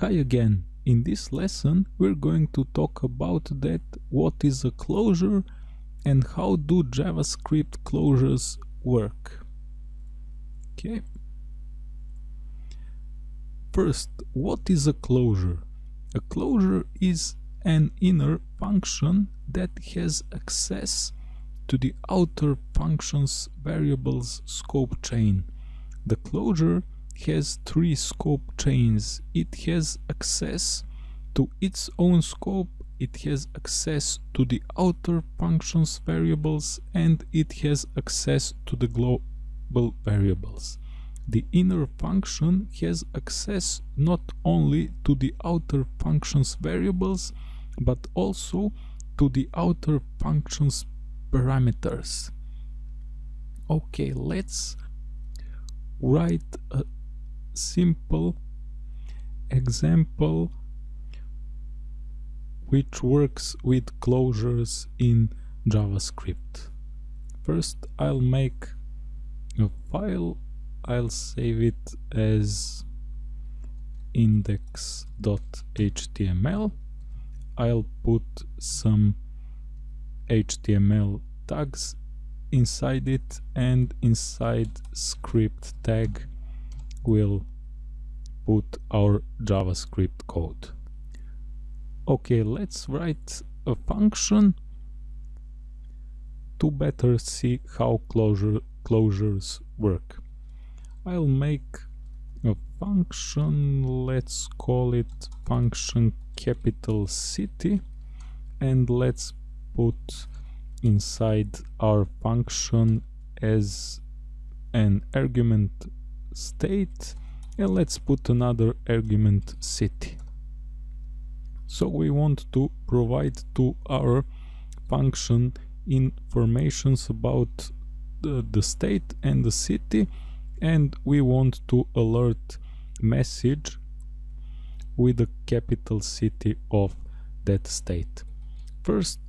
Hi again. In this lesson we're going to talk about that what is a closure and how do JavaScript closures work. Okay. First, what is a closure? A closure is an inner function that has access to the outer function's variables scope chain. The closure has three scope chains. It has access to its own scope, it has access to the outer functions variables, and it has access to the global variables. The inner function has access not only to the outer functions variables, but also to the outer functions parameters. Okay, let's write a simple example which works with closures in JavaScript. First I'll make a file, I'll save it as index.html I'll put some HTML tags inside it and inside script tag we'll put our JavaScript code. Okay, let's write a function to better see how closure closures work. I'll make a function, let's call it function capital city and let's put inside our function as an argument state and let's put another argument city so we want to provide to our function informations about the, the state and the city and we want to alert message with the capital city of that state. First,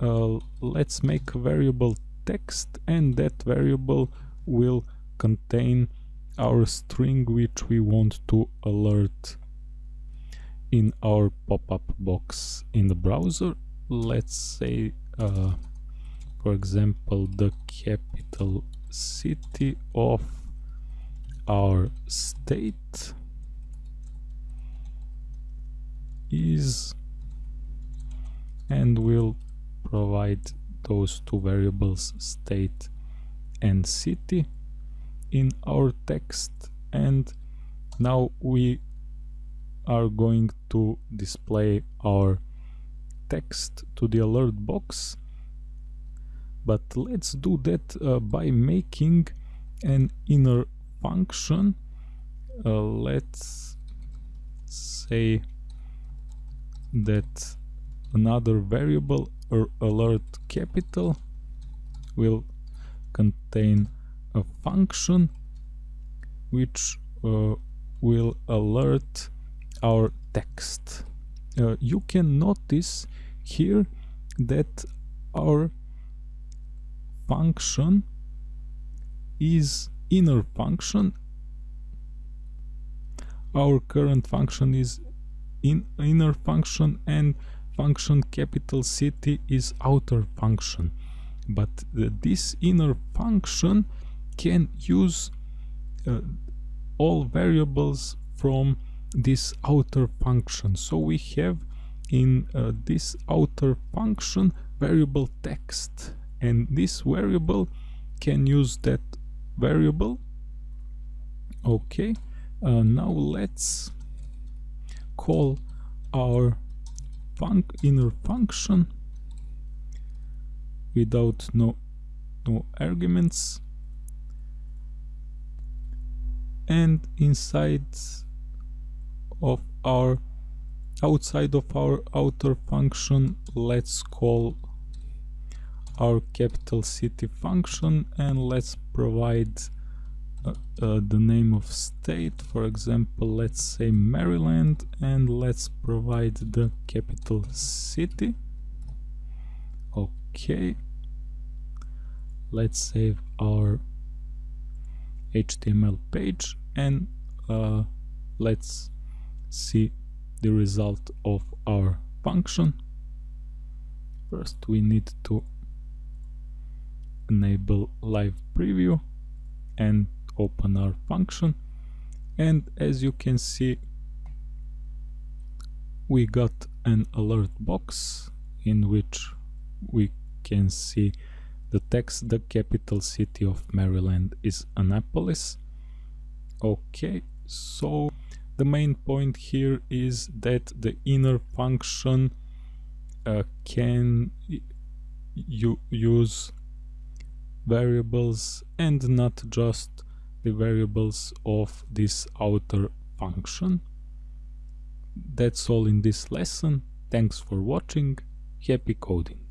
uh, let's make a variable text and that variable will contain our string which we want to alert in our pop-up box in the browser. Let's say, uh, for example, the capital city of our state is and we'll provide those two variables state and city in our text and now we are going to display our text to the alert box. But let's do that uh, by making an inner function. Uh, let's say that another variable or alert capital will contain a function which uh, will alert our text. Uh, you can notice here that our function is inner function our current function is in inner function and function capital city is outer function but uh, this inner function can use uh, all variables from this outer function. So we have in uh, this outer function variable text and this variable can use that variable. Okay uh, now let's call our func inner function without no no arguments and inside of our outside of our outer function let's call our capital city function and let's provide uh, uh, the name of state. For example let's say Maryland and let's provide the capital city. Okay. Let's save our HTML page and uh, let's see the result of our function. First we need to enable live preview and open our function and as you can see we got an alert box in which we can see the text the capital city of Maryland is Annapolis okay so the main point here is that the inner function uh, can you use variables and not just the variables of this outer function. That's all in this lesson. Thanks for watching. Happy coding!